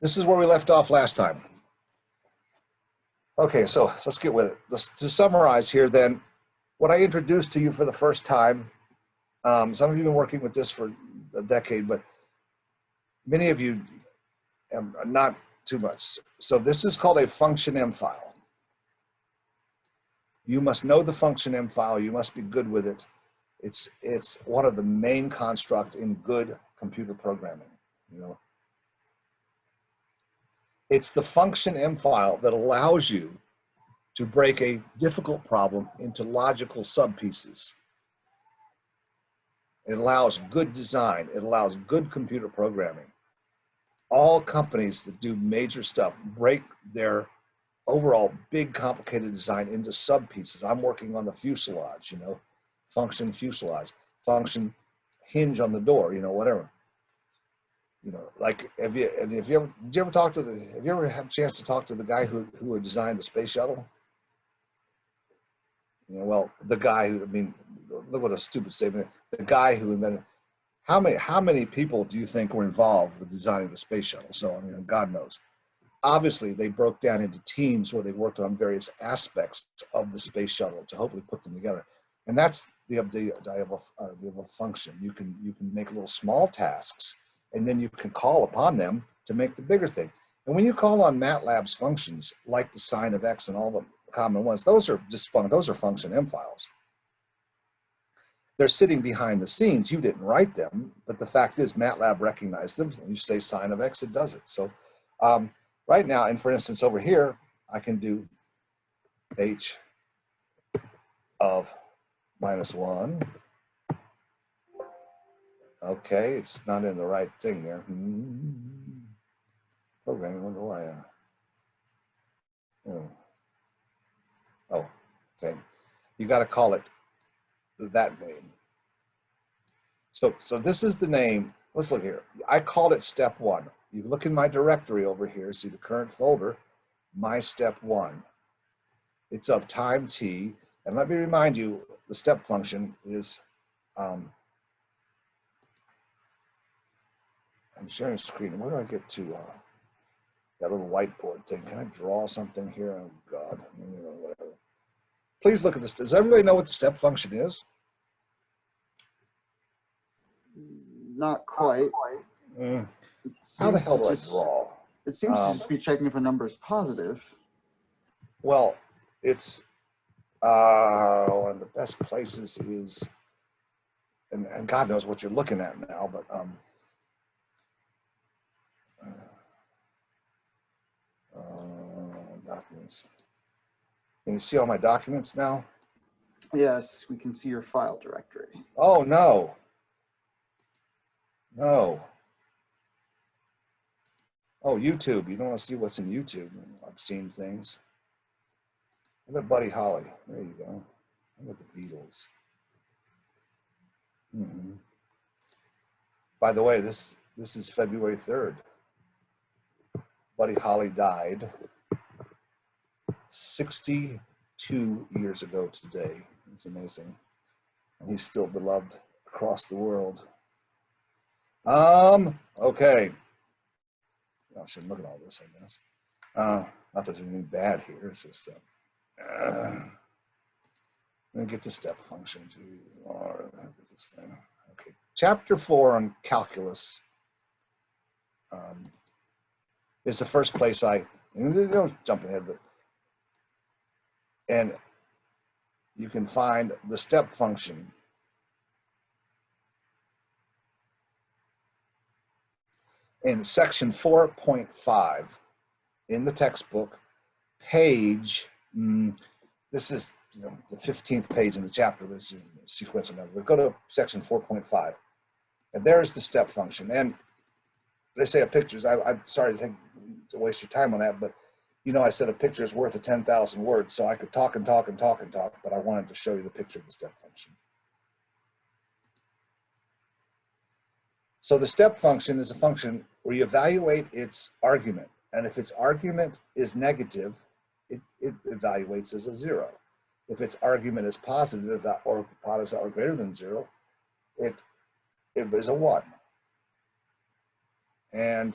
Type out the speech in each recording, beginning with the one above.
This is where we left off last time. Okay, so let's get with it. Let's, to summarize here then, what I introduced to you for the first time, um, some of you have been working with this for a decade, but many of you um, not too much. So this is called a function M file. You must know the function M file. You must be good with it. It's, it's one of the main construct in good computer programming, you know. It's the function M file that allows you to break a difficult problem into logical subpieces. It allows good design. It allows good computer programming. All companies that do major stuff break their overall big complicated design into subpieces. I'm working on the fuselage, you know, function fuselage, function hinge on the door, you know, whatever you know, like have you if you ever did you ever talk to the have you ever had a chance to talk to the guy who who designed the space shuttle? You know, well, the guy who I mean, look what a stupid statement. The guy who invented how many how many people do you think were involved with designing the space shuttle? So I mean, God knows. Obviously, they broke down into teams where they worked on various aspects of the space shuttle to hopefully put them together. And that's the idea of a, of a function. You can you can make little small tasks and then you can call upon them to make the bigger thing. And when you call on MATLAB's functions, like the sine of x and all the common ones, those are just fun, those are function M files. They're sitting behind the scenes. You didn't write them, but the fact is MATLAB recognized them. You say sine of x, it does it. So um, right now, and for instance, over here, I can do h of minus one Okay, it's not in the right thing there. Hmm. Programming, wonder why. Uh, oh. oh, okay. You got to call it that name. So, so this is the name. Let's look here. I called it step one. You look in my directory over here, see the current folder, my step one. It's of time t. And let me remind you, the step function is um, I'm sharing screen. Where do I get to uh, that little whiteboard thing? Can I draw something here? Oh God, whatever. Please look at this. Does everybody know what the step function is? Not quite. Mm. How the hell do I draw? It seems Um, to just be checking if a number is positive. Well, it's uh, one of the best places is, and, and God knows what you're looking at now, but um, uh, documents. Can you see all my documents now? Yes, we can see your file directory. Oh, no. No. Oh, YouTube. You don't want to see what's in YouTube. I've seen things. Look at Buddy Holly. There you go. Look at the Beatles. Mm -hmm. By the way, this this is February 3rd. Buddy Holly died 62 years ago today. It's amazing. And he's still beloved across the world. Um, okay. I shouldn't look at all this, I guess. Uh, not that there's anything bad here, it's just, uh, uh, let me get the step function. Jeez, Lord, this thing? Okay, chapter four on calculus. Um, is the first place I, don't jump ahead, but, and you can find the step function in section 4.5 in the textbook, page, mm, this is you know, the 15th page in the chapter, this is sequential number, but go to section 4.5, and there's the step function. And they say a picture's, I, I'm sorry to, take, to waste your time on that, but you know, I said a picture is worth a 10,000 words, so I could talk and talk and talk and talk, but I wanted to show you the picture of the step function. So the step function is a function where you evaluate its argument. And if its argument is negative, it, it evaluates as a zero. If its argument is positive or positive or greater than zero, it, it is a one. And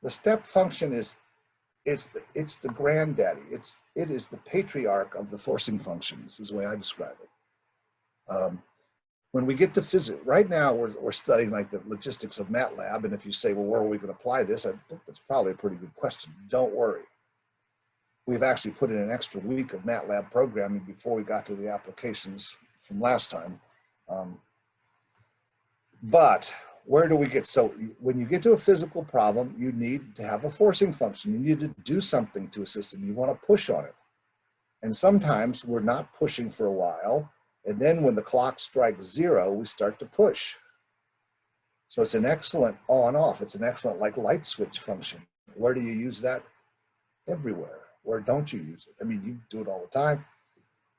the step function is, it's the, it's the granddaddy. It's, it is the patriarch of the forcing functions is the way I describe it. Um, when we get to physics, right now we're, we're studying like the logistics of MATLAB. And if you say, well, where are we going to apply this? I think that's probably a pretty good question. Don't worry. We've actually put in an extra week of MATLAB programming before we got to the applications from last time. Um, but where do we get, so when you get to a physical problem, you need to have a forcing function. You need to do something to a system. You want to push on it. And sometimes we're not pushing for a while. And then when the clock strikes zero, we start to push. So it's an excellent on off. It's an excellent like light switch function. Where do you use that? Everywhere. Where don't you use it? I mean, you do it all the time.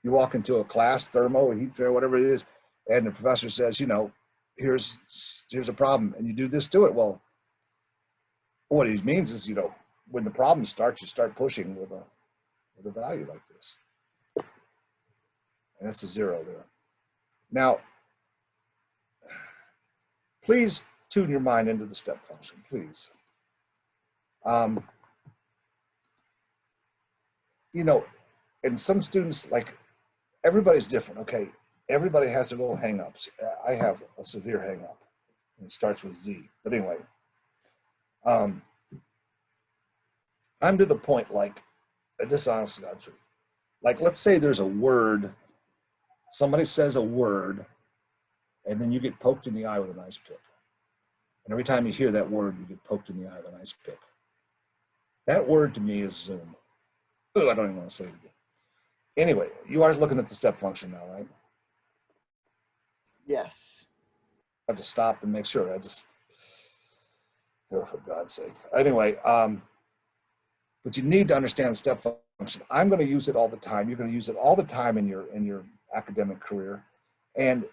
You walk into a class, thermo, heat fair, whatever it is, and the professor says, you know, here's here's a problem, and you do this to it. Well, what he means is, you know, when the problem starts, you start pushing with a with a value like this. And that's a zero there. Now, please tune your mind into the step function, please. Um, you know, and some students, like, everybody's different, okay? Everybody has their little hangups. I have a severe hangup. It starts with Z. But anyway, um, I'm to the point, like, a dishonest truth. Like, let's say there's a word somebody says a word and then you get poked in the eye with an ice pick. And every time you hear that word, you get poked in the eye with an ice pick. That word to me is Zoom. Ooh, I don't even want to say it again. Anyway, you are looking at the step function now, right? Yes. I have to stop and make sure. I just, oh, for God's sake. Anyway, um, but you need to understand step function. I'm going to use it all the time. You're going to use it all the time in your in your academic career. And,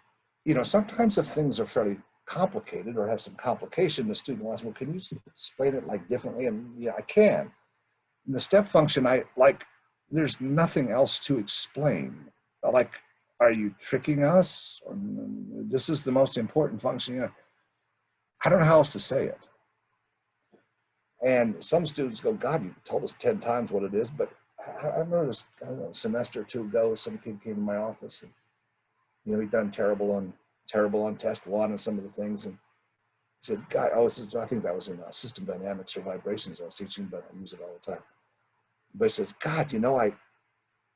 you know, sometimes if things are fairly complicated or have some complication, the student will ask, well, can you explain it like differently? And yeah, I can. In the step function, I like, there's nothing else to explain. Like, are you tricking us? This is the most important function. I don't know how else to say it. And some students go, God, you told us 10 times what it is, but I, remember this a semester or two ago, some kid came to my office and, you know, he'd done terrible on terrible on test one and some of the things. And he said, God, oh, I think that was in uh, system dynamics or vibrations I was teaching, but I use it all the time. But he says, God, you know, I,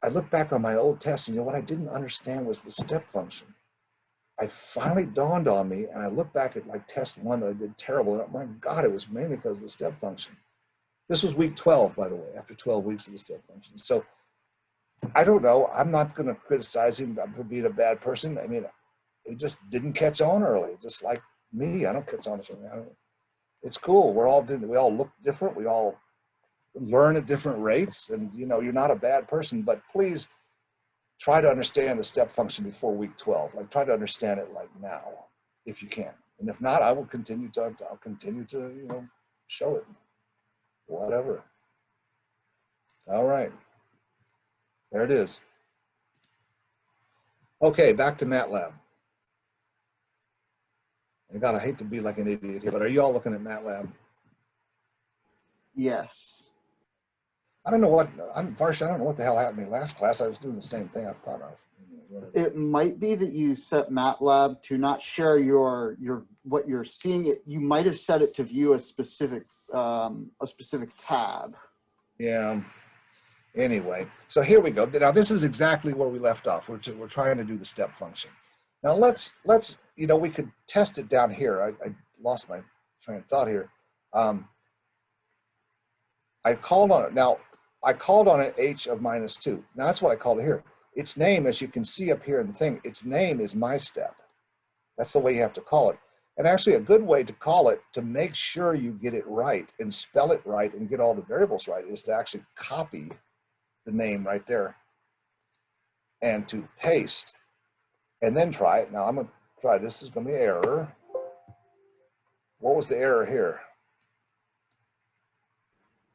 I look back on my old test and you know what I didn't understand was the step function. I finally dawned on me and I look back at like test one that I did terrible. And my God, it was mainly because of the step function. This was week 12, by the way, after 12 weeks of the step function. So I don't know. I'm not going to criticize him for being a bad person. I mean, he just didn't catch on early, just like me. I don't catch on. Early. It's cool. We're all we all look different. We all learn at different rates, and you know, you're not a bad person. But please try to understand the step function before week 12. Like try to understand it like now, if you can. And if not, I will continue to. I'll continue to you know show it whatever. All right. There it is. Okay, back to MATLAB. And God, I hate to be like an idiot here, but are you all looking at MATLAB? Yes. I don't know what, I'm Varsha, I don't know what the hell happened to me last class. I was doing the same thing. I thought I was. It might be that you set MATLAB to not share your your what you're seeing. It you might have set it to view a specific um, a specific tab. Yeah. Anyway, so here we go. Now this is exactly where we left off. We're, to, we're trying to do the step function. Now let's, let's, you know, we could test it down here. I, I lost my train of thought here. Um, I called on it. Now I called on it h of minus two. Now that's what I called it here. Its name, as you can see up here in the thing, its name is my step. That's the way you have to call it. And actually a good way to call it to make sure you get it right and spell it right and get all the variables right is to actually copy the name right there and to paste and then try it. Now I'm gonna try, this is gonna be error. What was the error here?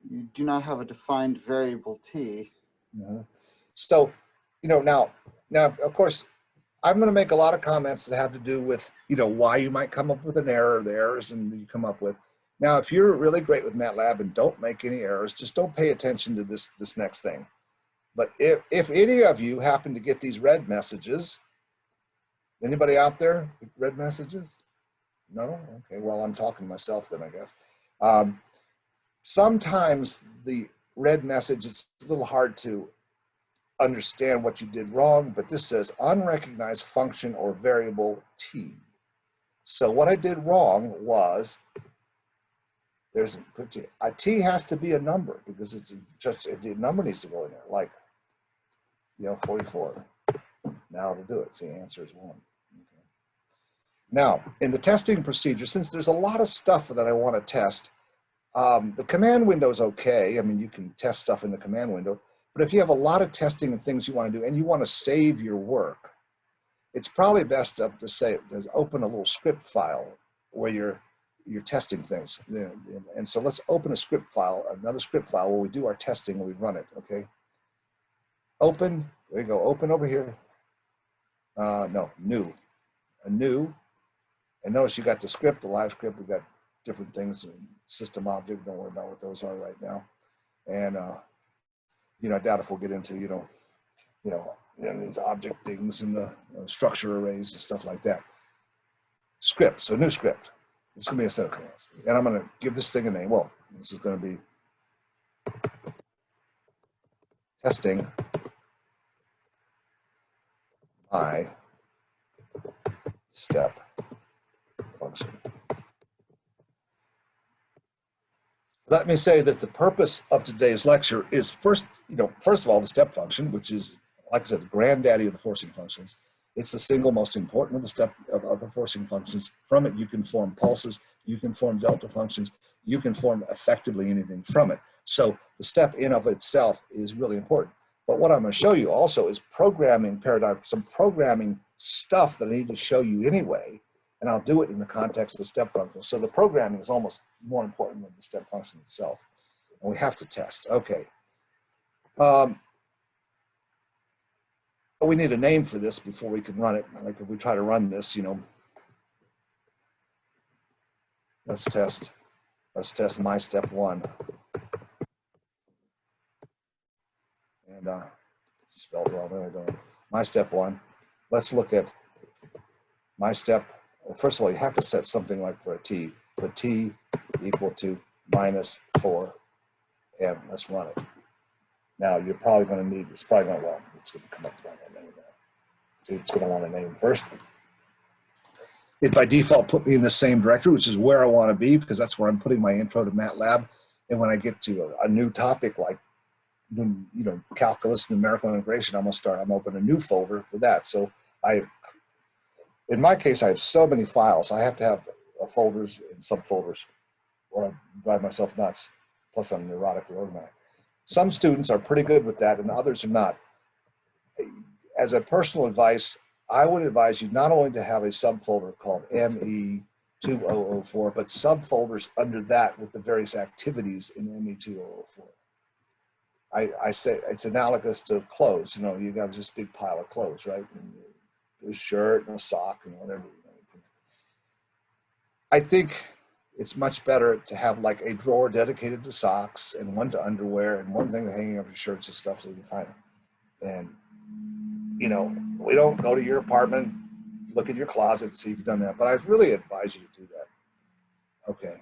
You do not have a defined variable t. Mm -hmm. So, you know, now, now, of course, I'm going to make a lot of comments that have to do with, you know, why you might come up with an error, the errors and you come up with. Now, if you're really great with MATLAB and don't make any errors, just don't pay attention to this, this next thing. But if, if any of you happen to get these red messages, anybody out there red messages? No? Okay, well, I'm talking to myself then, I guess. Um, sometimes the red message, it's a little hard to understand what you did wrong, but this says unrecognized function or variable t. So what I did wrong was there's a t has to be a number because it's just a number needs to go in there like you know 44 now to do it so the answer is one okay. now in the testing procedure since there's a lot of stuff that i want to test um, the command window is okay i mean you can test stuff in the command window but if you have a lot of testing and things you want to do and you want to save your work it's probably best to, to say to open a little script file where you're you're testing things. And so let's open a script file, another script file where we do our testing and we run it, okay? Open, there you go, open over here. Uh, no, new, a new. And notice you got the script, the live script, we got different things, system object, don't worry about what those are right now. And, uh, you know, I doubt if we'll get into, you know, you know, you know these object things and the uh, structure arrays and stuff like that. Script, so new script. It's gonna be a set of commands. And I'm gonna give this thing a name. Well, this is gonna be testing my step function. Let me say that the purpose of today's lecture is first, you know, first of all, the step function, which is, like I said, the granddaddy of the forcing functions. It's the single most important of the step of, of the forcing functions. From it, you can form pulses, you can form delta functions, you can form effectively anything from it. So the step in of itself is really important. But what I'm going to show you also is programming paradigm, some programming stuff that I need to show you anyway, and I'll do it in the context of the step function. So the programming is almost more important than the step function itself. And we have to test. Okay. Um, we need a name for this before we can run it. Like if we try to run this, you know, let's test, let's test my step one. And uh, spelled wrong, there I go. My step one. Let's look at my step. First of all, you have to set something like for a t, for t equal to minus four, and let's run it. Now you're probably going to need, it's probably going to, well, it's going to come up with a name. So it's going to want a name first. It by default put me in the same directory, which is where I want to be because that's where I'm putting my intro to MATLAB. And when I get to a, a new topic like, you know, calculus, numerical integration, I'm going to start, I'm open a new folder for that. So I, in my case, I have so many files. I have to have uh, folders and subfolders or I drive myself nuts. Plus I'm neurotically organized. Some students are pretty good with that and others are not. As a personal advice, I would advise you not only to have a subfolder called ME2004, but subfolders under that with the various activities in ME2004. I, I say it's analogous to clothes. You know, you got this big pile of clothes, right? And a shirt and a sock and whatever. I think it's much better to have like a drawer dedicated to socks and one to underwear and one thing hanging up your shirts and stuff so you can find them. And, you know, we don't go to your apartment, look in your closet, and see if you've done that, but I really advise you to do that. Okay.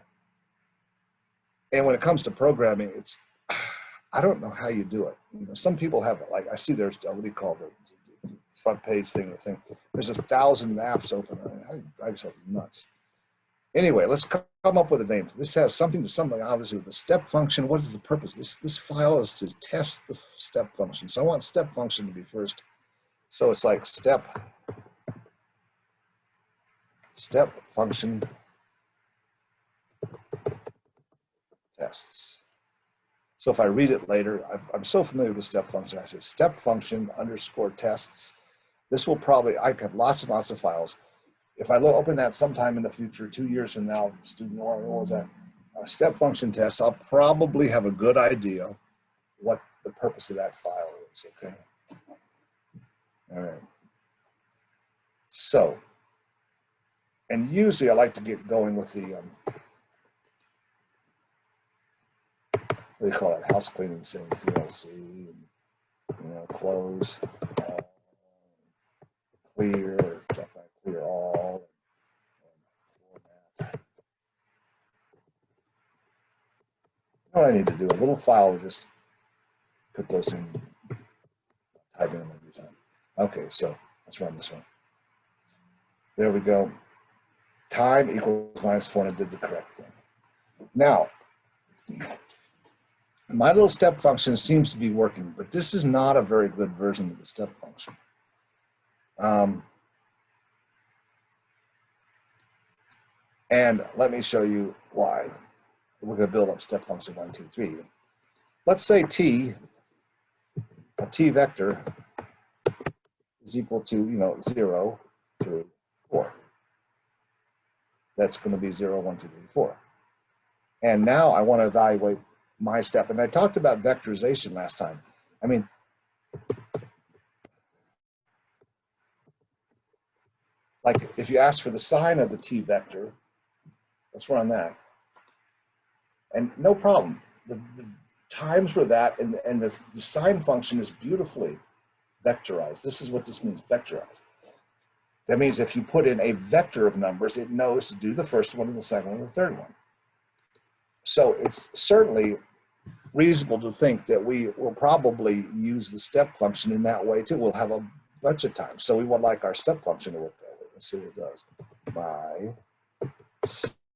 And when it comes to programming, it's, I don't know how you do it. You know, some people have it. Like I see there's, what do you call the front page thing, the thing. There's a thousand apps open. I drive yourself nuts? Anyway, let's come up with a name. This has something to something, obviously, with the step function. What is the purpose? This, this file is to test the step function. So I want step function to be first. So it's like step, step function tests. So if I read it later, I'm so familiar with the step function. I say step function underscore tests. This will probably, I have lots and lots of files if I open that sometime in the future, two years from now, student what was that, a step function test, I'll probably have a good idea what the purpose of that file is, okay? All right. So, and usually I like to get going with the, um, what do you call it, house cleaning things, and, you know, uh, clear, or stuff like clear all. and what I need to do? A little file, just put those in, type in them every time. Okay, so let's run this one. There we go. Time equals minus four, and I did the correct thing. Now, my little step function seems to be working, but this is not a very good version of the step function. Um, and let me show you why. We're going to build up step function one, two, three. Let's say t, a t vector is equal to, you know, zero, three, four. That's going to be zero, one, two, three, four. And now I want to evaluate my step. And I talked about vectorization last time. I mean, like if you ask for the sign of the t vector, let's run that. And no problem. The, the times were that, and, and the, the sign function is beautifully vectorized. This is what this means, vectorized. That means if you put in a vector of numbers, it knows to do the first one and the second one and the third one. So it's certainly reasonable to think that we will probably use the step function in that way too. We'll have a bunch of times. So we would like our step function to work. Let's see what it does. By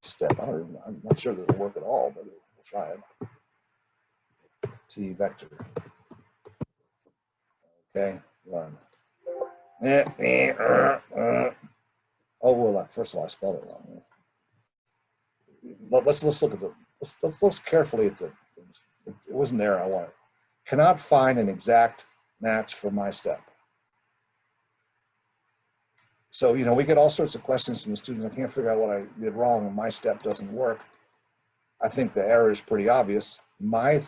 step, I don't even, I'm not sure that it'll work at all, but we'll try it. T vector. Okay, run. Oh, well, first of all, I spelled it wrong. Let- Let's, let's look at the, let's, let's look carefully at the, it wasn't there I wanted. Cannot find an exact match for my step. So, you know, we get all sorts of questions from the students. I can't figure out what I did wrong and my step doesn't work. I think the error is pretty obvious. My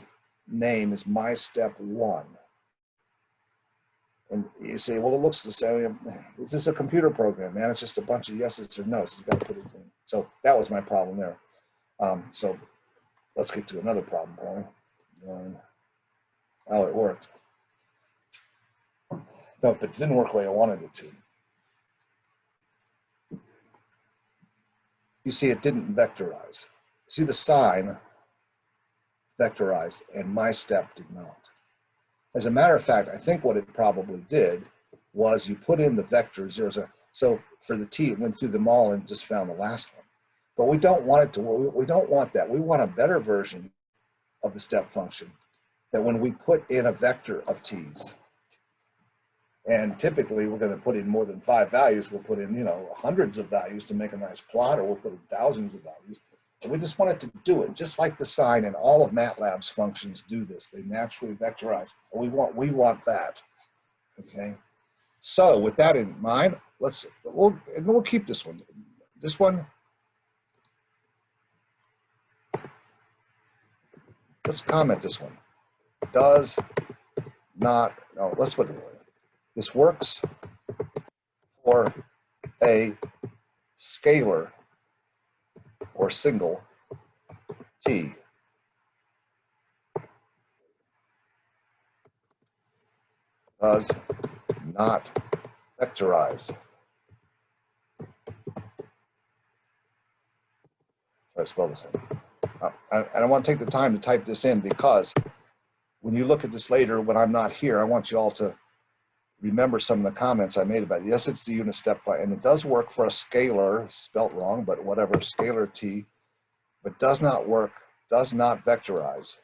name is my step one. And you say, well, it looks the same. Is this a computer program, man? It's just a bunch of yeses or nos. You got to put it in. So that was my problem there. Um, so let's get to another problem, Paulie. Um, oh, it worked. No, but it didn't work the way I wanted it to. You see, it didn't vectorize. See the sign vectorized and my step did not. As a matter of fact, I think what it probably did was you put in the vector zero, zero. So for the t, it went through them all and just found the last one. But we don't want it to, we don't want that. We want a better version of the step function that when we put in a vector of t's, and typically we're going to put in more than five values, we'll put in, you know, hundreds of values to make a nice plot, or we'll put in thousands of values. And we just want it to do it, just like the sign and all of MATLAB's functions do this. They naturally vectorize. We want, we want that. Okay. So with that in mind, let's, we'll, and we'll keep this one. This one, let's comment this one. Does not, no, let's put it away. This works for a scalar or single t. Does not vectorize. Try to spell this thing. Uh, I, I want to take the time to type this in because when you look at this later, when I'm not here, I want you all to remember some of the comments I made about it. Yes, it's the unit step, fi- and it does work for a scalar, spelt wrong, but whatever, scalar t, but does not work, does not vectorize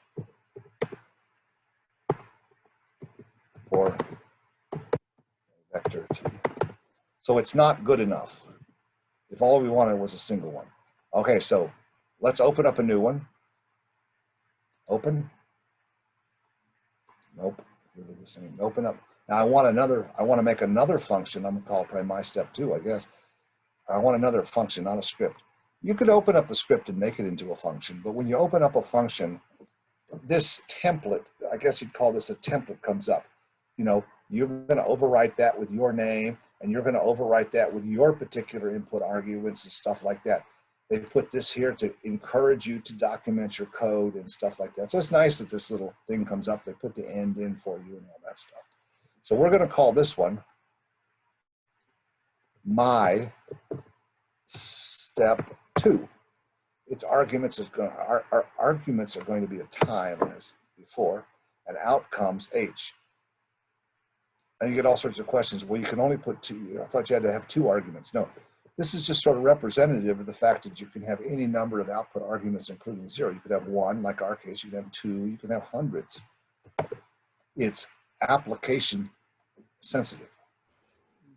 for vector t. So it's not good enough. If all we wanted was a single one. Okay, so let's open up a new one. Open. Nope, the same. Open up. Now I want another, I want to make another function. I'm gonna call it probably my step two, I guess. I want another function, not a script. You could open up a script and make it into a function, but when you open up a function, this template, I guess you'd call this a template comes up. You know, you're gonna overwrite that with your name and you're gonna overwrite that with your particular input arguments and stuff like that. They put this here to encourage you to document your code and stuff like that. So it's nice that this little thing comes up. They put the end in for you and all that stuff. So we're going to call this one my step two. Its arguments is going our, our arguments are going to be a time as before, and out comes h. And you get all sorts of questions. Well, you can only put two. I thought you had to have two arguments. No, this is just sort of representative of the fact that you can have any number of output arguments, including zero. You could have one, like our case. You could have two. You can have hundreds. It's application sensitive.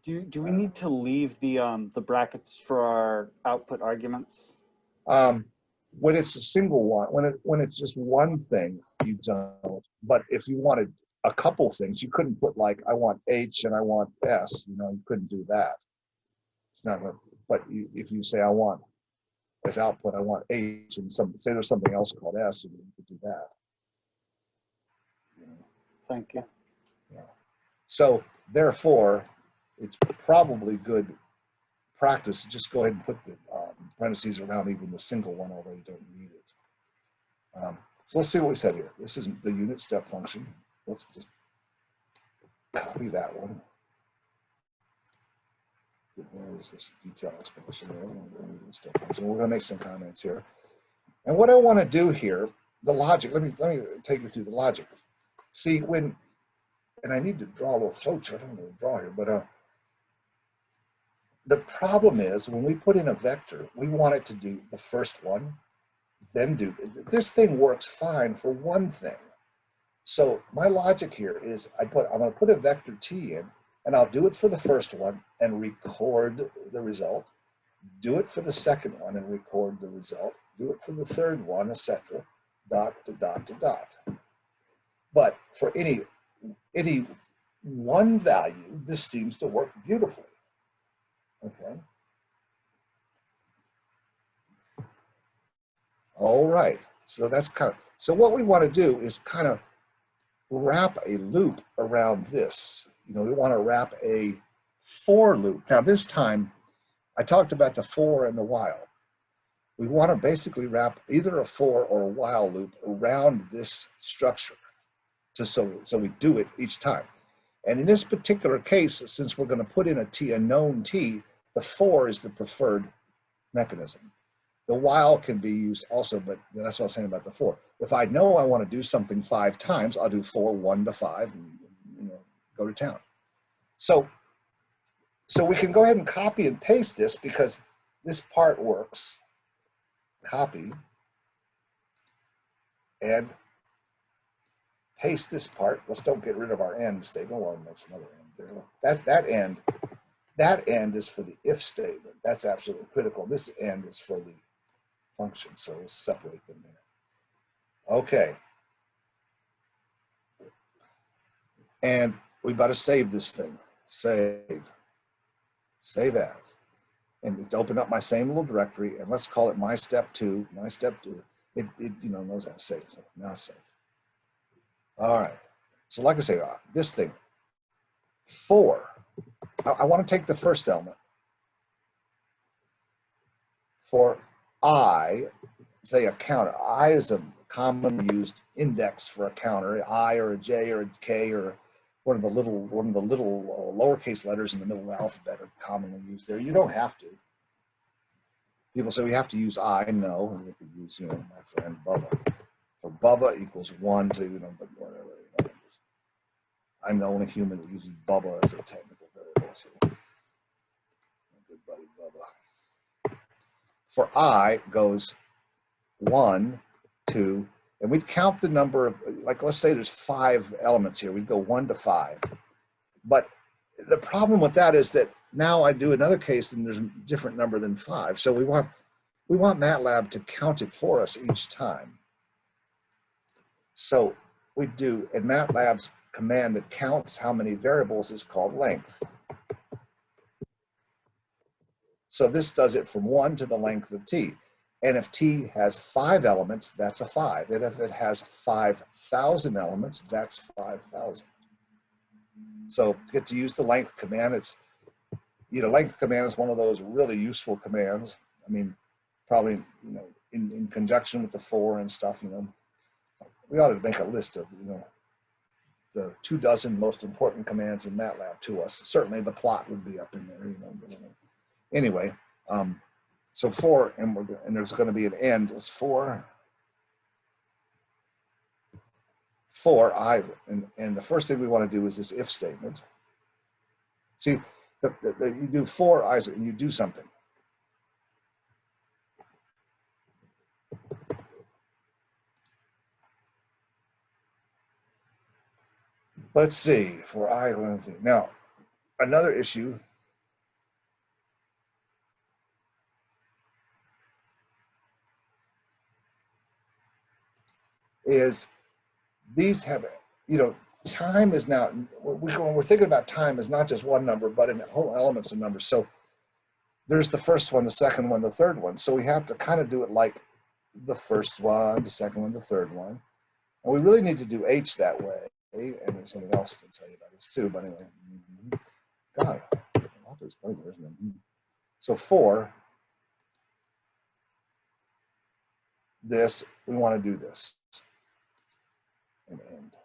Do, do we need to leave the, um, the brackets for our output arguments? Um, when it's a single one, when it when it's just one thing, you don't. But if you wanted a couple things, you couldn't put like I want H and I want S. You know, you couldn't do that. It's not. Gonna, but you, if you say I want as output, I want H, and some say there's something else called S, and you could do that. Thank you. So therefore, it's probably good practice to just go ahead and put the um, parentheses around even the single one, although you don't need it. Um, so let's see what we said here. This is the unit step function. Let's just copy that one. Where is this detail? Step function. We're going to make some comments here. And what I want to do here, the logic, let me, let me take you through the logic. See, when and I need to draw a little flow chart. I don't know to draw here, but uh, the problem is when we put in a vector, we want it to do the first one, then do, this thing works fine for one thing. So my logic here is I put, I'm gonna put a vector t in and I'll do it for the first one and record the result, do it for the second one and record the result, do it for the third one, etc. dot to dot to dot. But for any any one value, this seems to work beautifully. Okay. All right. So that's kind of, so what we want to do is kind of wrap a loop around this. You know, we want to wrap a for loop. Now this time, I talked about the for and the while. We want to basically wrap either a for or a while loop around this structure to, so, so we do it each time. And in this particular case, since we're going to put in a t, a known t, the for is the preferred mechanism. The while can be used also, but that's what I was saying about the for. If I know I want to do something five times, I'll do for, one to five and you know, go to town. So, so we can go ahead and copy and paste this because this part works. Copy and paste this part. Let's don't get rid of our end statement. Well, it makes another end there. That, that end, that end is for the if statement. That's absolutely critical. This end is for the function. So let's separate them there. Okay. And we've got to save this thing. Save. Save as. And it's open up my same little directory and let's call it my step two, my step two. It, it you know, knows how to save. So now save. All right. So like I say, uh, this thing, for, I, I want to take the first element. For I, say a counter. I is a commonly used index for a counter, I or a J or a K or one of the little one of the little uh, lowercase letters in the middle of the alphabet are commonly used there. You don't have to. People say we have to use I. No, you could use you know my friend Bubba for Bubba equals one to, you know, I'm the only human that uses Bubba as a technical variable. So, good buddy Bubba. For I goes one, two, and we'd count the number of, like, let's say there's five elements here. We'd go one to five. But the problem with that is that now I do another case and there's a different number than five. So we want, we want MATLAB to count it for us each time. So we do, in MATLAB's command that counts how many variables is called length. So this does it from one to the length of t. And if t has five elements, that's a five. And if it has 5,000 elements, that's 5,000. So get to use the length command. It's, you know, length command is one of those really useful commands. I mean, probably, you know, in, in conjunction with the for and stuff, you know, we ought to make a list of, you know, the two dozen most important commands in MATLAB to us. Certainly the plot would be up in there, you know. Anyway, um, so for, and we're, and there's gonna be an end, is for. For I, and, and the first thing we wanna do is this if statement. See, the, the, the- you do for i, and you do something. Let's see, for I, now, another issue. Is these have, you know, time is we, when we're thinking about time is not just one number, but in whole elements of numbers. So there's the first one, the second one, the third one. So we have to kind of do it like the first one, the second one, the third one. And we really need to do H that way. And there's something else to tell you about this too, but anyway. mhm. God, I'll have to explain it, isn't it? Mhm. So for this, we want to do this. And end.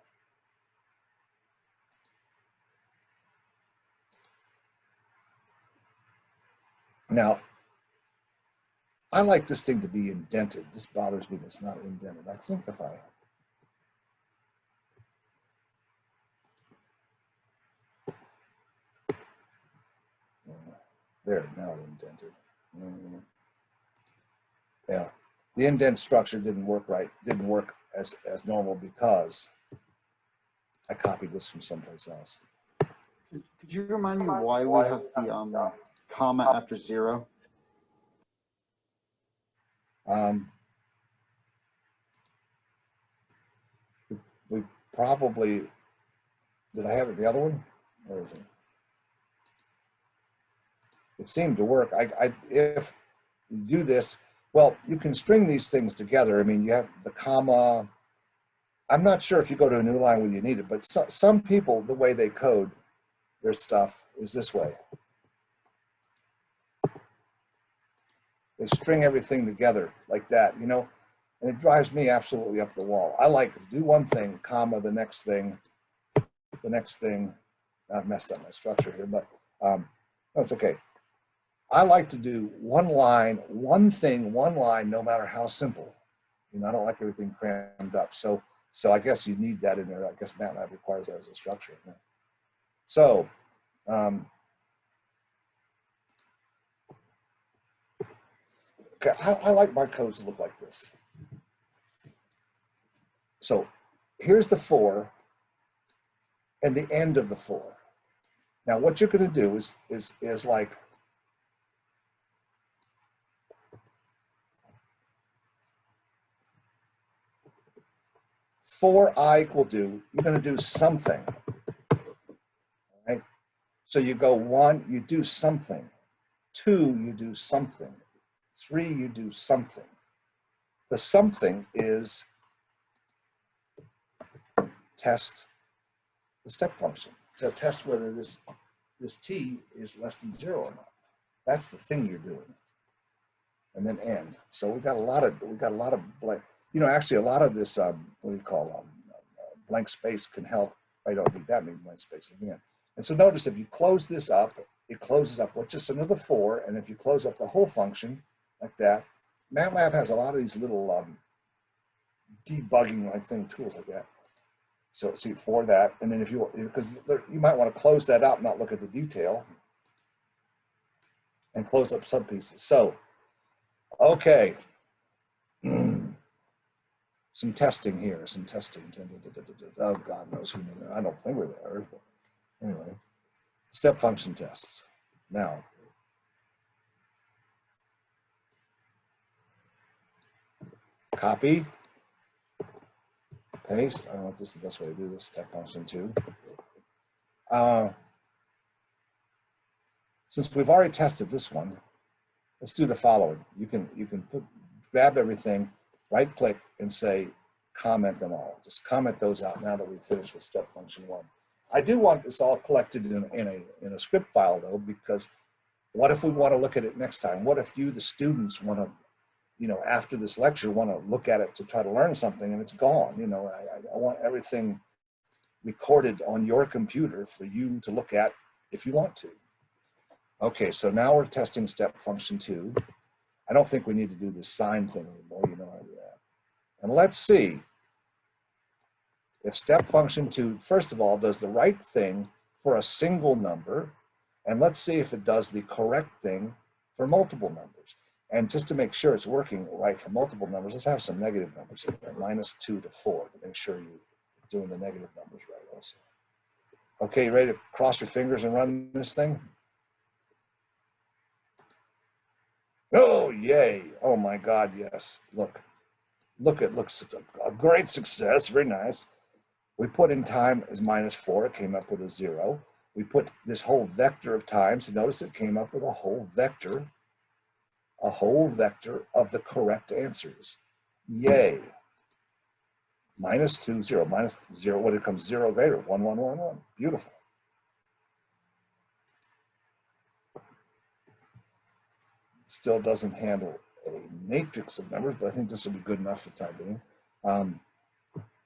Now, I like this thing to be indented. This bothers me it's not indented. I think if I There, now indented. Mhm. Yeah, the indent structure didn't work right, didn't work as, as normal because I copied this from someplace else. Could you remind me why we have the um, comma after zero? Um, we- we probably, did I have it, the other one? Where is it? It seemed to work. I, I, if you do this, well, you can string these things together. I mean, you have the comma. I'm not sure if you go to a new line whether you need it, but so, some people, the way they code their stuff is this way. They string everything together like that, you know, and it drives me absolutely up the wall. I like to do one thing, comma, the next thing, the next thing. I've messed up my structure here, but um, no, it's okay. I like to do one line, one thing, one line, no matter how simple. You know, I don't like everything crammed up. So, so I guess you need that in there. I guess MATLAB requires that as a structure. So, um, okay, I, I like my codes to look like this. So here's the for and the end of the for. Now what you're going to do is, is, is like, for i equal to, you're going to do something. Right? So you go one, you do something. Two, you do something. Three, you do something. The something is test the step function to test whether this this t is less than zero or not. That's the thing you're doing. And then end. So we got a lot of we got a lot of blank. You know, actually, a lot of this um, what do you call um, blank space can help. I don't need that many blank space again. And so notice if you close this up, it closes up with just another for. And if you close up the whole function like that, MATLAB has a lot of these little um, debugging like thing tools like that. So see for that, and then if you because you might want to close that out, not look at the detail, and close up sub pieces. So, okay, some testing here, some testing. Oh God knows who. I don't think we're there. Anyway, step function tests. Now, copy paste. I don't know if this is the best way to do this, step function two. Uh, since we've already tested this one, let's do the following. You can, you can put, grab everything, right click and say, comment them all. Just comment those out now that we've finished with step function one. I do want this all collected in, in a, in a script file though, because what if we want to look at it next time? What if you, the students, want to you know, after this lecture, want to look at it to try to learn something and it's gone. You know, I, I- want everything recorded on your computer for you to look at if you want to. Okay, so now we're testing step function two. I don't think we need to do this sign thing anymore. You And let's see if step function two, first of all, does the right thing for a single number. And let's see if it does the correct thing for multiple numbers. And just to make sure it's working right for multiple numbers, let's have some negative numbers here, minus two to four, to make sure you're doing the negative numbers right also. Okay, you ready to cross your fingers and run this thing? Oh, yay. Oh my God, yes. Look, look, it looks a great success, very nice. We put in time as minus four, it came up with a zero. We put this whole vector of times, notice it came up with a whole vector, a whole vector of the correct answers. Yay. Minus two, zero, minus zero, when it comes zero greater, one, one, one, one. Beautiful. Still doesn't handle a matrix of numbers, but I think this will be good enough for time being. Um,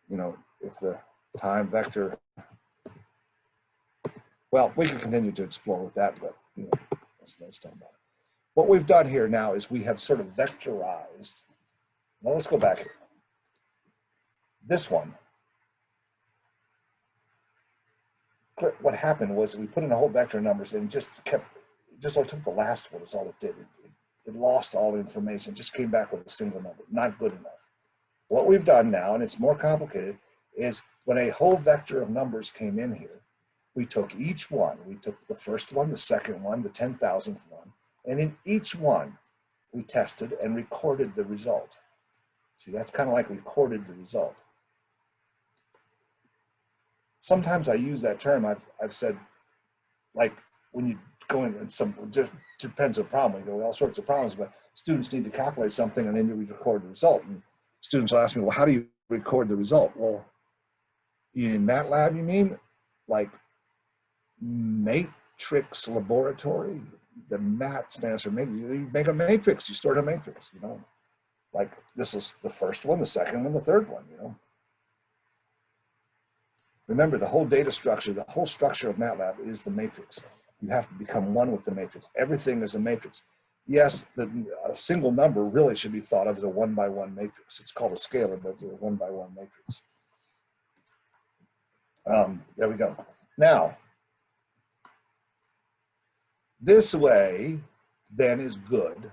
you know, if the time vector, well, we can continue to explore with that, but you know, about it. What we've done here now is we have sort of vectorized. Now let's go back here. This one, what happened was we put in a whole vector of numbers and just kept, just all took the last one is all it did. It, it, it lost all information, just came back with a single number, not good enough. What we've done now, and it's more complicated, is when a whole vector of numbers came in here, we took each one, we took the first one, the second one, the 10,000th one, and in each one, we tested and recorded the result. See, that's kind of like recorded the result. Sometimes I use that term, I've, I've said, like when you go in and some, depends on problem, you know, all sorts of problems, but students need to calculate something and then you record the result. And students will ask me, well, how do you record the result? Well, in MATLAB, you mean? Like matrix laboratory? The MAT stands for matrix. You make a matrix, you store a matrix, you know? Like this is the first one, the second one, the third one, you know? Remember, the whole data structure, the whole structure of MATLAB is the matrix. You have to become one with the matrix. Everything is a matrix. Yes, the, a single number really should be thought of as a one by one matrix. It's called a scalar, but it's a one by one matrix. Um, there we go. Now, this way then is good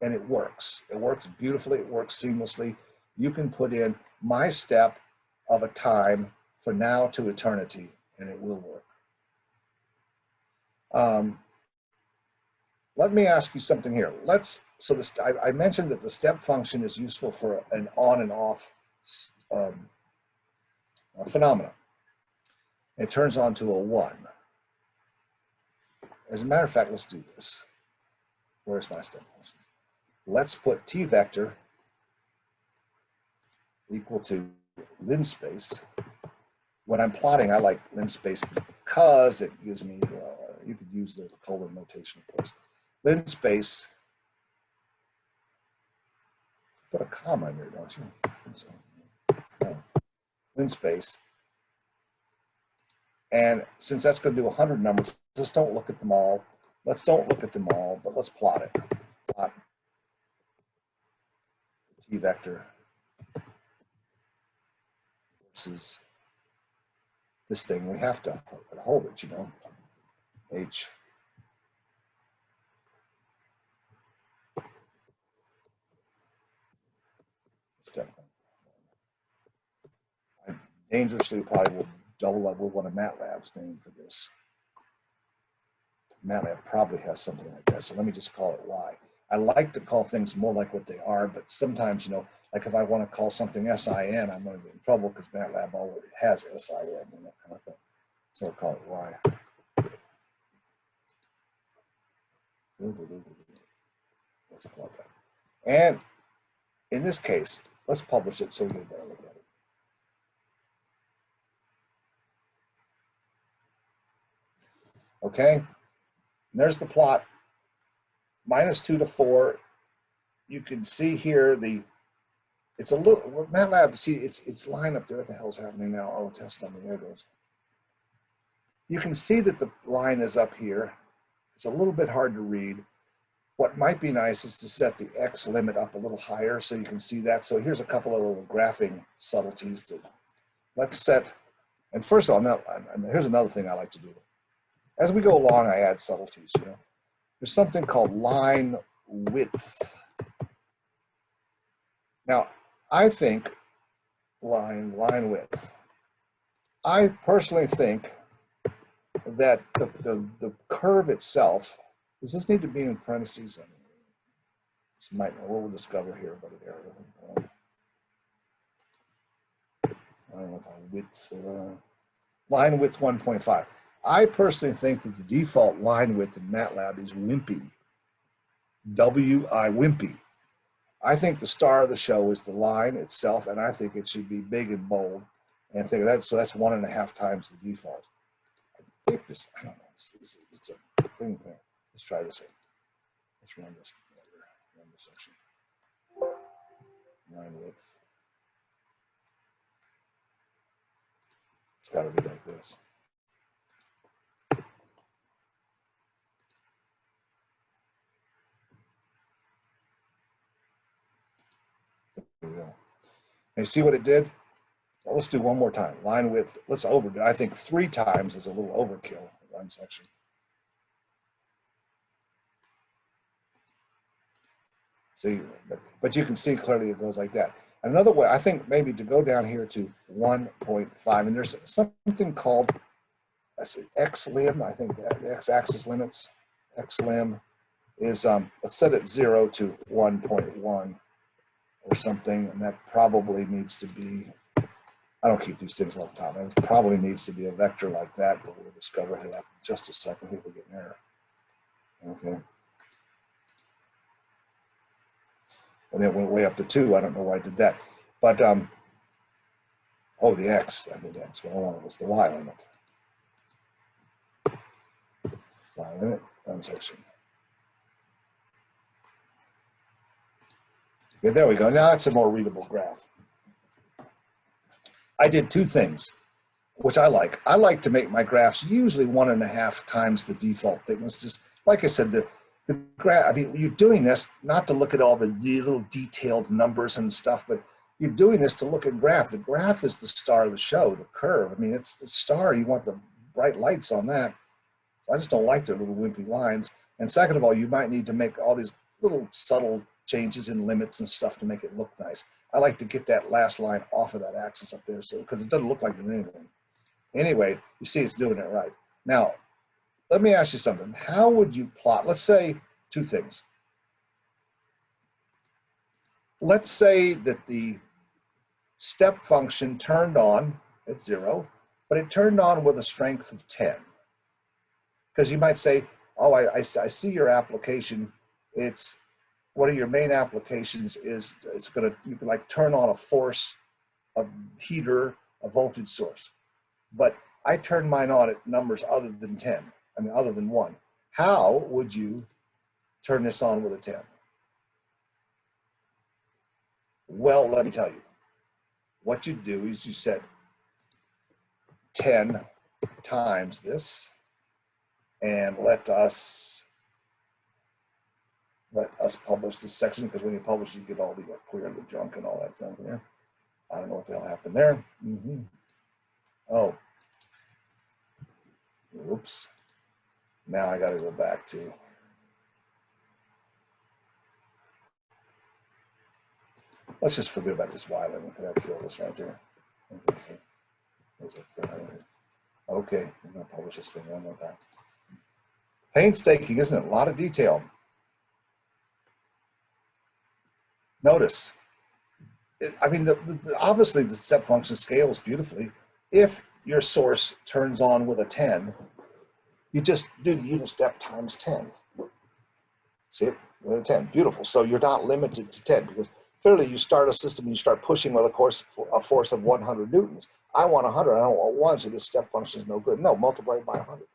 and it works. It works beautifully, it works seamlessly. You can put in my step of a time for now to eternity and it will work. Um, let me ask you something here. Let's, so this, I, I mentioned that the step function is useful for an on and off um, phenomena. It turns on to a one. As a matter of fact, let's do this. Where's my step function? Let's put t vector equal to linspace. When I'm plotting, I like linspace because it gives me, uh, you could use the colon notation, of course. Linspace. put a comma in there, don't you? No. Linspace. And since that's going to do 100 numbers, just don't look at them all. Let's don't look at them all, but let's plot it. Plot t vector versus this thing. We have to hold it, you know. H. I dangerously probably will double up with one of MATLAB's name for this. MATLAB probably has something like that, so let me just call it Y. I like to call things more like what they are, but sometimes, you know, like if I want to call something SIN, I'm going to get in trouble because MATLAB already has SIN and that kind of thing. So I'll call it Y. Let's plug that. And in this case, let's publish it so we a better look at it. Okay, there's the plot. Minus two to four you can see here the, it's a little, MATLAB, see, it's, it's line up there. What the hell's happening now? Oh, test dummy, there it goes. You can see that the line is up here. It's a little bit hard to read. What might be nice is to set the X limit up a little higher so you can see that. So here's a couple of little graphing subtleties to, let's set, and first of all, now, here's another thing I like to do. As we go along, I add subtleties, you know. There's something called line width. Now, I think line, line width. I personally think that the, the, the curve itself, does this need to be in parentheses? This might, we'll discover here about an area. I don't know if I width, uh, line width 1.5. I personally think that the default line width in MATLAB is wimpy. W-I, wimpy. I think the star of the show is the line itself, and I think it should be big and bold. And think that, so that's one and a half times the default. Think this, I don't know, it's, it's, it's a thing there. Let's try this one. Let's run this, run this section. Line width. It's gotta be like this. There we go. And you see what it did? Well, let's do one more time. Line width, let's over, I think three times is a little overkill, one section. See, but, but you can see clearly it goes like that. Another way, I think maybe to go down here to 1.5, and there's something called I see X lim, I think that the X axis limits, X lim is, um, let's set it zero to 1.1 or something, and that probably needs to be, I don't keep these things all the top, it probably needs to be a vector like that, but we'll discover it in just a second, here we get an error. Okay. And it went way up to two, I don't know why I did that, but, um, oh, the X, I did X, what I wanted was the Y limit. Y limit, one section. Okay, there we go. Now that's a more readable graph. I did two things, which I like. I like to make my graphs usually one and a half times the default thickness. Just like I said, the, the graph, I mean, you're doing this not to look at all the little detailed numbers and stuff, but you're doing this to look at graph. The graph is the star of the show, the curve. I mean, it's the star. You want the bright lights on that. I just don't like their little wimpy lines. And second of all, you might need to make all these little subtle changes in limits and stuff to make it look nice. I like to get that last line off of that axis up there so because it doesn't look like anything. Anyway, you see it's doing it right. Now, let me ask you something. How would you plot, let's say two things. Let's say that the step function turned on at zero, but it turned on with a strength of 10. Because you might say, oh, I, I, I see your application. It's one of your main applications is it's going to, you can like turn on a force, a heater, a voltage source. But I turn mine on at numbers other than 10, I mean, other than one. How would you turn this on with a 10? Well, let me tell you. What you do is you set 10 times this and let us let us publish this section because when you publish, you get all the uh, clear the junk and all that junk there. I don't know what the hell happened there. Mm -hmm. Oh, oops. Now I got to go back to. Let's just forget about this because I kill this right there. Okay, I'm gonna publish this thing one more time. Painstaking, isn't it? A lot of detail. Notice, it, I mean, the, the, obviously the step function scales beautifully. If your source turns on with a 10, you just do the unit step times 10. See it? With a 10, beautiful. So you're not limited to 10 because clearly you start a system and you start pushing with a, course, a force of 100 newtons. I want 100, I don't want one, so this step function is no good. No, multiply it by 100.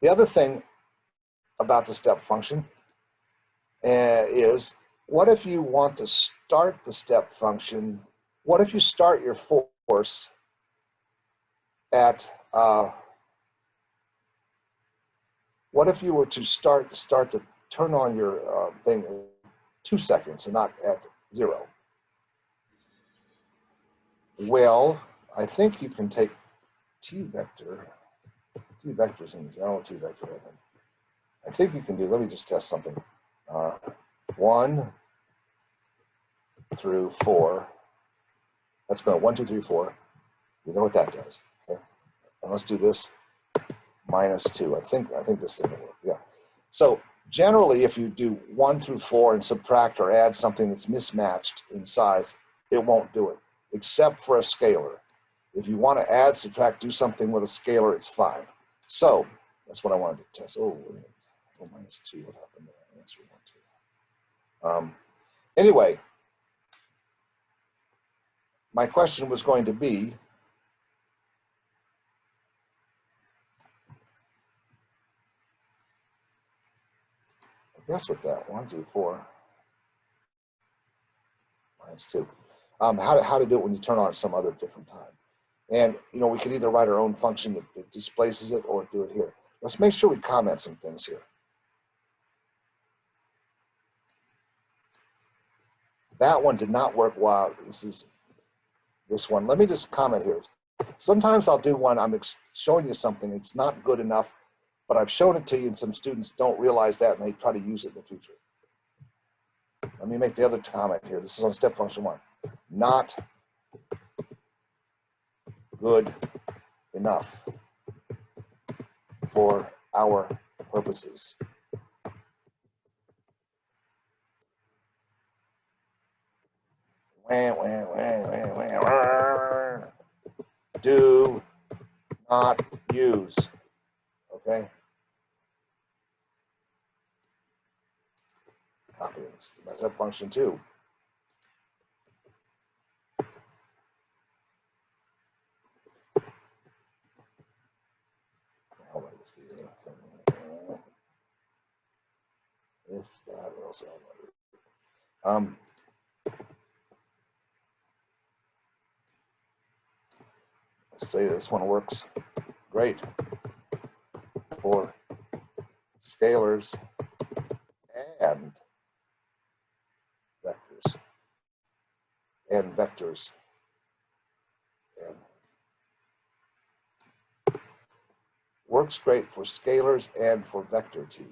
The other thing about the step function uh, is what if you want to start the step function? What if you start your force at, uh, what if you were to start, start to turn on your uh, thing in two seconds and not at zero? Well, I think you can take t vector, t vectors in zero t vector, I think. I think you can do, let me just test something. Uh, one through four. Let's go one, two, three, four. You know what that does. Okay? And let's do this minus two. I think I think this thing will work. Yeah. So generally, if you do one through four and subtract or add something that's mismatched in size, it won't do it, except for a scalar. If you want to add, subtract, do something with a scalar, it's fine. So that's what I wanted to test. Oh, oh minus two. What happened there? Answer one, two. Um, anyway, my question was going to be, I guess with that, one, two, four, minus two. Um, how, to, how to do it when you turn on some other different time. And, you know, we could either write our own function that, that displaces it or do it here. Let's make sure we comment some things here. That one did not work well. This is this one. Let me just comment here. Sometimes I'll do one, I'm showing you something, it's not good enough, but I've shown it to you and some students don't realize that and they try to use it in the future. Let me make the other comment here. This is on step function one. Not good enough for our purposes. Do not use. Okay. Copy this. That's that function too. If that else Um, let's say this one works great for scalars and vectors and vectors and works great for scalars and for vector t.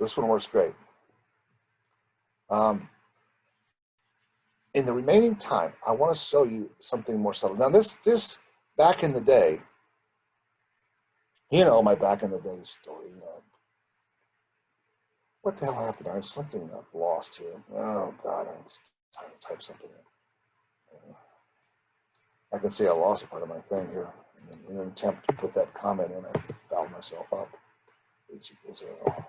So this one works great. Um, in the remaining time, I want to show you something more subtle. Now this, this back in the day, you know, my back in the day story. Uh, what the hell happened? There's something I've lost here. Oh God, I'm trying to type something in. I can see I lost part of my thing here. In an attempt to put that comment in, I fouled myself up. H equals zero.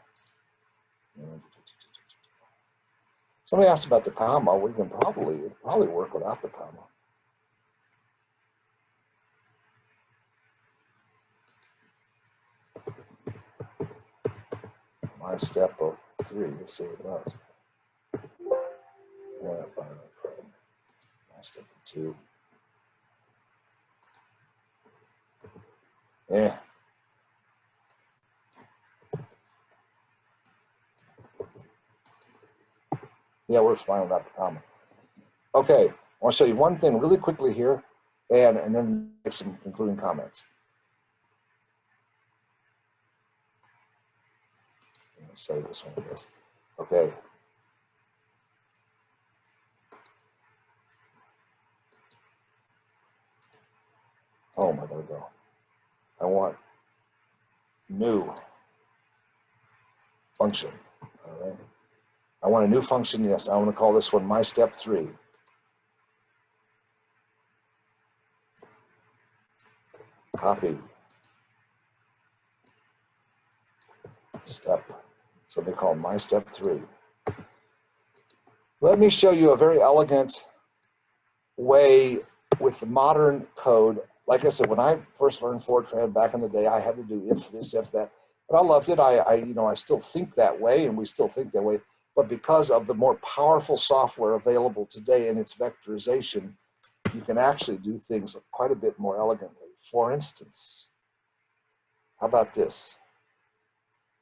Somebody asked about the comma. We can probably probably work without the comma. My step of three. Let's see what it does. My step of two. Yeah. Yeah, works fine without the comma. Okay, I want to show you one thing really quickly here, and, and then make some concluding comments. Save this one, I. Okay. Oh my God, go. I want new function. All right. I want a new function. Yes, I want to call this one my step three. Copy. Step. So they call my step three. Let me show you a very elegant way with modern code. Like I said, when I first learned Fortran back in the day, I had to do if this, if that. But I loved it. I, I, you know, I still think that way and we still think that way. But because of the more powerful software available today and its vectorization, you can actually do things quite a bit more elegantly. For instance, how about this?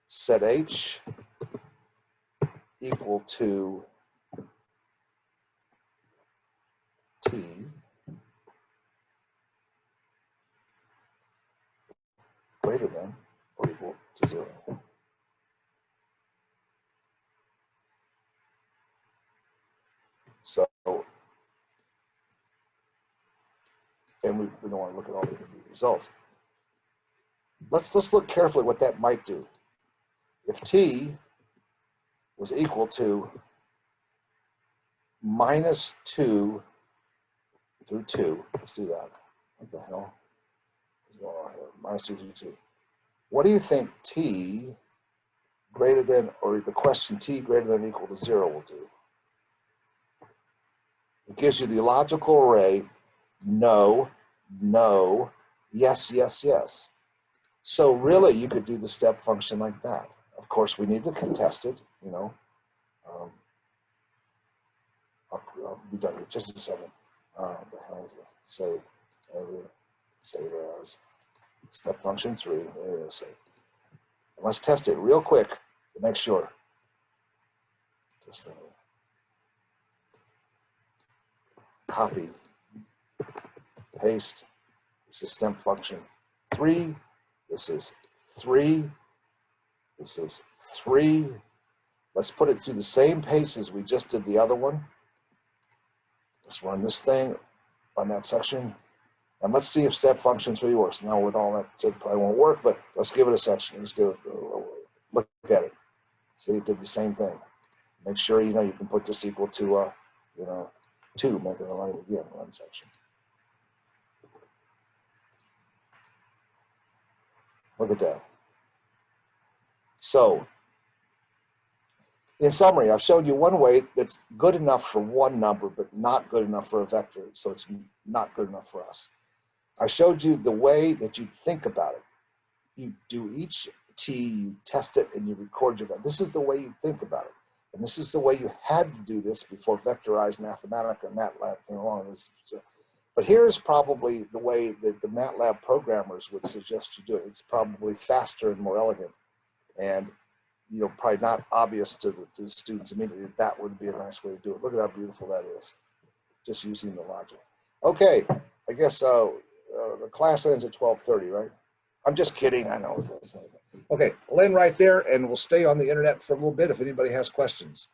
Set H equal to T greater than or equal to zero. So, and we, we don't want to look at all the results. Let's, let's look carefully what that might do. If t was equal to minus 2 through 2, let's do that. What the hell is going on here? Minus 2 through 2. What do you think t greater than, or the question t greater than or equal to 0 will do? It gives you the logical array, no, no, yes, yes, yes. So really, you could do the step function like that. Of course, we need to contest it, you know. Um, I'll, I'll be done here just a second. Uh, the hell is it? Save, go. save as step function three. There it is. Save. Let's test it real quick to make sure. Copy, paste. This is step function three. This is three. This is three. Let's put it through the same pace as we just did the other one. Let's run this thing, run that section. And let's see if step function three works. Now with all that, it probably won't work, but let's give it a section. Let's give it, a look at it. See, it did the same thing. Make sure, you know, you can put this equal to, uh, you know, two, make it a line again, run section. Look at that. So, in summary, I've shown you one way that's good enough for one number, but not good enough for a vector. So it's not good enough for us. I showed you the way that you think about it. You do each T, you test it, and you record your, this is the way you think about it. And this is the way you had to do this before vectorized Mathematica and MATLAB came along. But here's probably the way that the MATLAB programmers would suggest you do it. It's probably faster and more elegant. And you know, probably not obvious to the, to the students immediately. That would be a nice way to do it. Look at how beautiful that is. Just using the logic. Okay, I guess uh, uh, the class ends at 12.30, right? I'm just kidding, I know. Okay, I'll end right there and we'll stay on the internet for a little bit if anybody has questions.